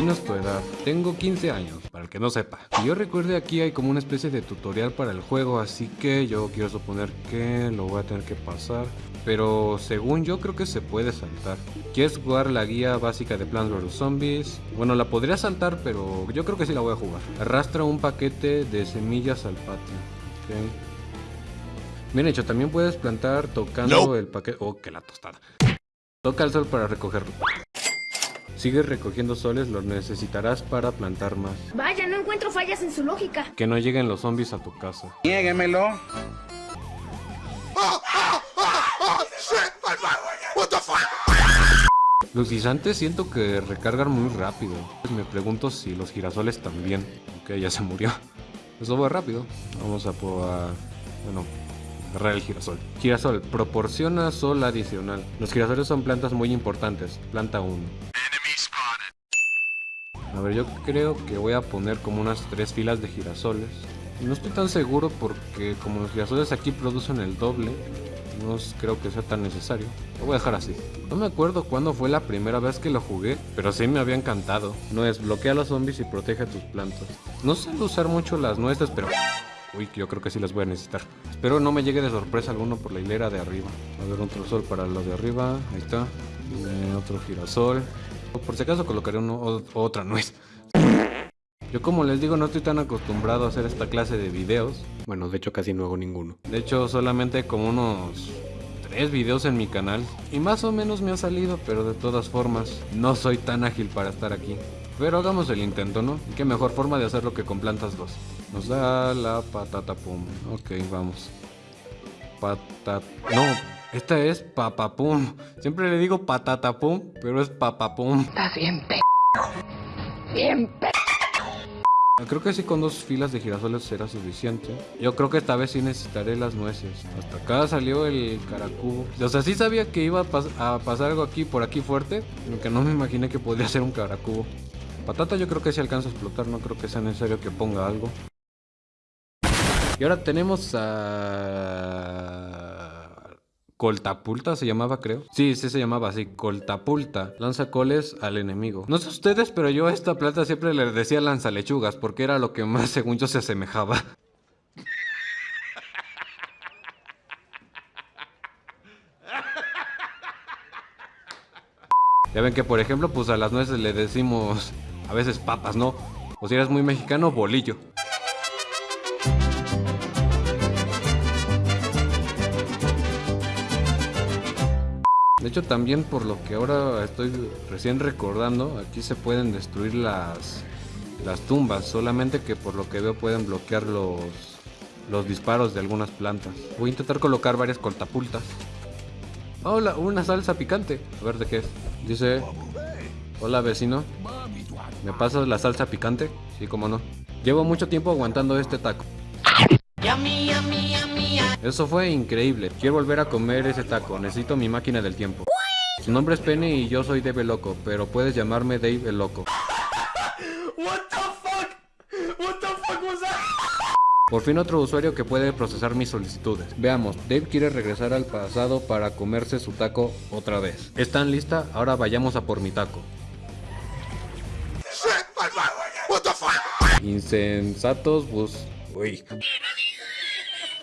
Dinos tu edad. Tengo 15 años, para el que no sepa. Que yo recuerde aquí hay como una especie de tutorial para el juego, así que yo quiero suponer que lo voy a tener que pasar. Pero según yo creo que se puede saltar. ¿Quieres jugar la guía básica de Plants vs Zombies? Bueno, la podría saltar, pero yo creo que sí la voy a jugar. Arrastra un paquete de semillas al patio. Bien hecho, también puedes plantar tocando el paquete... Oh, que la tostada. Toca el sol para recogerlo. Sigues recogiendo soles, los necesitarás para plantar más. Vaya, no encuentro fallas en su lógica. Que no lleguen los zombies a tu casa. Niéguemelo. Los guisantes siento que recargan muy rápido. Me pregunto si los girasoles también. Ok, ya se murió. Eso va rápido. Vamos a probar... Bueno, agarrar el girasol. Girasol, proporciona sol adicional. Los girasoles son plantas muy importantes. Planta 1. A ver, yo creo que voy a poner como unas tres filas de girasoles. No estoy tan seguro porque como los girasoles aquí producen el doble, no creo que sea tan necesario. Lo voy a dejar así. No me acuerdo cuándo fue la primera vez que lo jugué, pero sí me había encantado. No es bloquea a los zombies y protege tus plantas. No sé usar mucho las nueces, pero... Uy, yo creo que sí las voy a necesitar. Espero no me llegue de sorpresa alguno por la hilera de arriba. A ver, otro sol para lo de arriba. Ahí está. Eh, otro girasol. Por si acaso colocaré uno, otra nuez. Yo como les digo no estoy tan acostumbrado a hacer esta clase de videos. Bueno, de hecho casi no hago ninguno. De hecho solamente como unos tres videos en mi canal. Y más o menos me ha salido, pero de todas formas no soy tan ágil para estar aquí. Pero hagamos el intento, ¿no? qué mejor forma de hacerlo que con plantas 2. Nos da la patata pum. Ok, vamos. Patata... No, esta es papapum. Siempre le digo patata pum, pero es papapum. Estás bien p... Bien p... Creo que sí con dos filas de girasoles será suficiente. Yo creo que esta vez sí necesitaré las nueces. Hasta acá salió el caracubo. O sea, sí sabía que iba a, pasar algo aquí por aquí fuerte. Aunque no me imaginé que podría ser un caracubo. Patata yo creo que sí alcanza a explotar. No creo que sea necesario que ponga algo. Y ahora tenemos a... Coltapulta se llamaba, creo. Sí, sí se llamaba así, Coltapulta. Lanza coles al enemigo. No sé ustedes, pero yo a esta planta siempre le decía lanzalechugas porque era lo que más, según yo, se asemejaba. Ya ven que, por ejemplo, pues a las nueces le decimos a veces papas, ¿no? O si eres muy mexicano, bolillo. De hecho también por lo que ahora estoy recién recordando, aquí se pueden destruir las, las tumbas, solamente que por lo que veo pueden bloquear los, los disparos de algunas plantas. Voy a intentar colocar varias coltapultas. Hola, una salsa picante. A ver de qué es. Dice, hola vecino, ¿me pasas la salsa picante? Sí, cómo no. Llevo mucho tiempo aguantando este taco. Eso fue increíble. Quiero volver a comer ese taco. Necesito mi máquina del tiempo. Su nombre es Penny y yo soy Dave Loco, pero puedes llamarme Dave el Loco. Por fin otro usuario que puede procesar mis solicitudes. Veamos, Dave quiere regresar al pasado para comerse su taco otra vez. ¿Están lista? Ahora vayamos a por mi taco. Insensatos bus... Uy.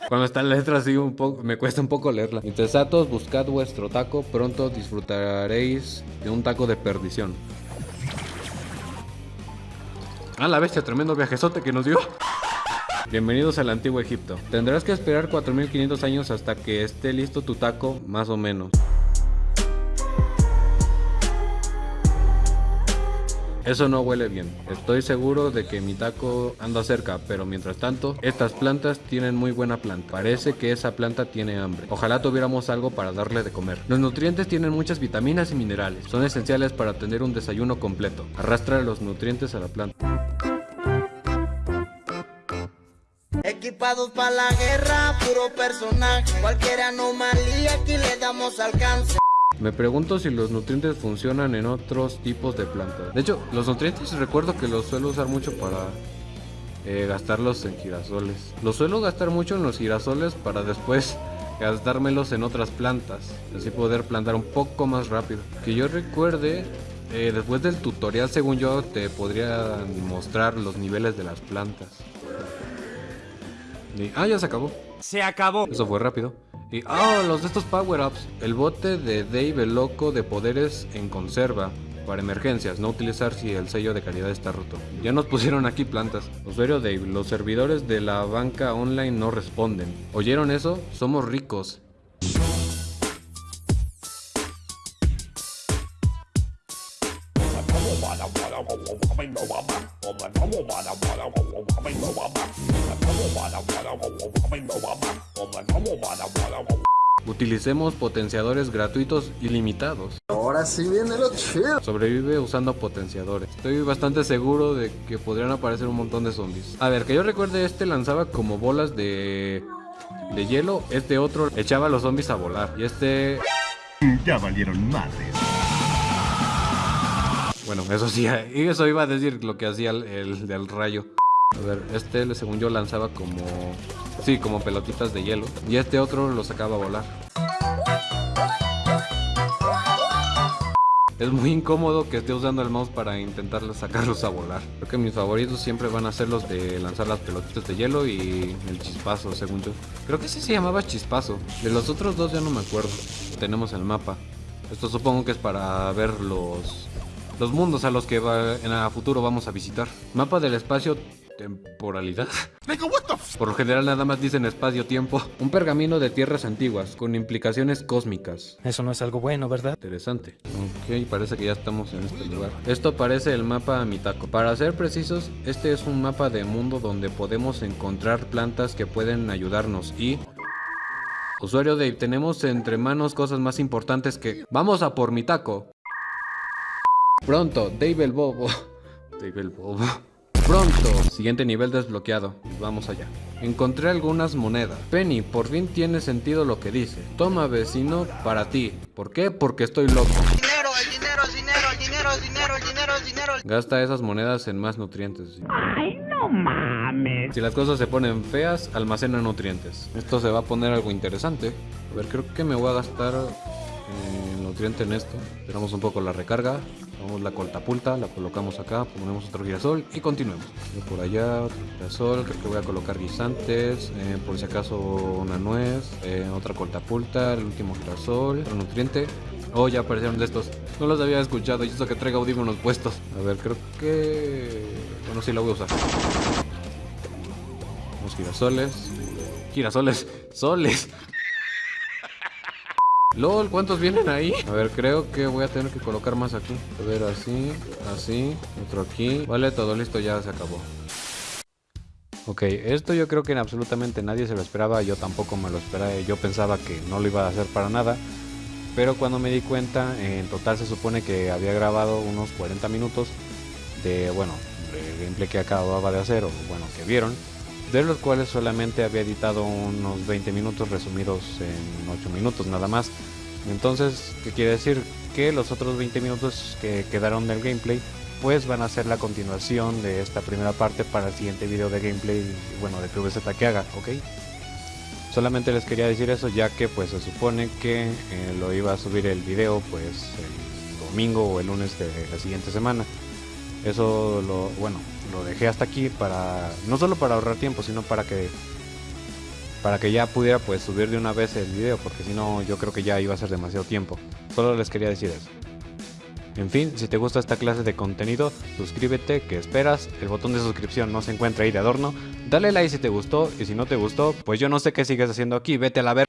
Cuando está la letra así un poco, me cuesta un poco leerla. Interesados, buscad vuestro taco, pronto disfrutaréis de un taco de perdición. Ah, la bestia, tremendo viajezote que nos dio. Bienvenidos al antiguo Egipto. Tendrás que esperar 4500 años hasta que esté listo tu taco, más o menos. Eso no huele bien. Estoy seguro de que mi taco anda cerca, pero mientras tanto, estas plantas tienen muy buena planta. Parece que esa planta tiene hambre. Ojalá tuviéramos algo para darle de comer. Los nutrientes tienen muchas vitaminas y minerales. Son esenciales para tener un desayuno completo. Arrastra los nutrientes a la planta. Equipados para la guerra, puro personaje. Cualquier anomalía aquí le damos alcance. Me pregunto si los nutrientes funcionan en otros tipos de plantas. De hecho, los nutrientes recuerdo que los suelo usar mucho para eh, gastarlos en girasoles. Los suelo gastar mucho en los girasoles para después gastármelos en otras plantas. Así poder plantar un poco más rápido. Que yo recuerde, Eh, después del tutorial, según yo, te podría mostrar los niveles de las plantas. Y- ah, ya se acabó. Se acabó. Eso fue rápido. Y, ah, los de estos power-ups. El bote de Dave el loco de poderes en conserva. Para emergencias, no utilizar si el sello de calidad está roto. Ya nos pusieron aquí plantas. Usuario Dave, los servidores de la banca online no responden. ¿Oyeron eso? Somos ricos. Utilicemos potenciadores gratuitos ilimitados. Ahora sí viene lo chido. Sobrevive usando potenciadores. Estoy bastante seguro de que podrían aparecer un montón de zombies. A ver, que yo recuerde, este lanzaba como bolas de, de hielo. Este otro echaba a los zombies a volar. Y este... Ya valieron madres. Bueno, eso sí, y eso iba a decir lo que hacía el, el del rayo. A ver, este según yo lanzaba como... Sí, como pelotitas de hielo. Y este otro lo sacaba a volar. Es muy incómodo que esté usando el mouse para intentar sacarlos a volar. Creo que mis favoritos siempre van a ser los de lanzar las pelotitas de hielo y el chispazo, según yo. Creo que sí se llamaba chispazo. De los otros dos ya no me acuerdo. Tenemos el mapa. Esto supongo que es para ver los, los mundos a los que va- en el futuro vamos a visitar. Mapa del espacio temporalidad. Por lo general nada más dicen espacio-tiempo. Un pergamino de tierras antiguas con implicaciones cósmicas. Eso no es algo bueno, ¿verdad? Interesante. Ok, parece que ya estamos en este lugar. Esto parece el mapa Mitako. Para ser precisos, este es un mapa de mundo donde podemos encontrar plantas que pueden ayudarnos y... Usuario Dave, tenemos entre manos cosas más importantes que... ¡Vamos a por Mitako! Pronto, Dave el Bobo. Dave el Bobo. Pronto. Siguiente nivel desbloqueado. Vamos allá. Encontré algunas monedas. Penny, por fin tiene sentido lo que dice. Toma, vecino, para ti. ¿Por qué? Porque estoy loco. Dinero, el dinero, el dinero, el dinero, el dinero, el dinero, el dinero. Gasta esas monedas en más nutrientes. Ay, no mames. Si las cosas se ponen feas, almacena nutrientes. Esto se va a poner algo interesante. A ver, creo que me voy a gastar eh, en esto. Esperamos un poco la recarga. Vamos la coltapulta, la colocamos acá, ponemos otro girasol y continuemos. Por allá, otro girasol, creo que voy a colocar guisantes, eh, por si acaso una nuez, eh, otra coltapulta, el último girasol, otro nutriente. Oh, ya aparecieron de estos. No los había escuchado y eso que traiga audífonos puestos. A ver, creo que... Bueno, sí, la voy a usar. Unos girasoles. Girasoles. Soles. LOL, ¿cuántos vienen ahí? A ver, creo que voy a tener que colocar más aquí. A ver, así, así, otro aquí. Vale, todo listo, ya se acabó. Ok, esto yo creo que en absolutamente nadie se lo esperaba, yo tampoco me lo esperaba, yo pensaba que no lo iba a hacer para nada, pero cuando me di cuenta, en total se supone que había grabado unos 40 minutos de, bueno, de gameplay que acababa de hacer, o bueno, que vieron, de los cuales solamente había editado unos 20 minutos resumidos en 8 minutos nada más. Entonces, ¿qué quiere decir? Que los otros 20 minutos que quedaron del gameplay, pues van a ser la continuación de esta primera parte para el siguiente video de gameplay, bueno, de PvZ que haga, ¿ok? Solamente les quería decir eso ya que pues se supone que eh, lo iba a subir el video pues el domingo o el lunes de la siguiente semana. Eso lo, bueno, lo dejé hasta aquí para, no solo para ahorrar tiempo, sino para que, para que ya pudiera pues subir de una vez el video, porque si no yo creo que ya iba a ser demasiado tiempo. Solo les quería decir eso. En fin, si te gusta esta clase de contenido, suscríbete, que esperas, el botón de suscripción no se encuentra ahí de adorno, dale like si te gustó y si no te gustó, pues yo no sé qué sigues haciendo aquí, vete a la ver.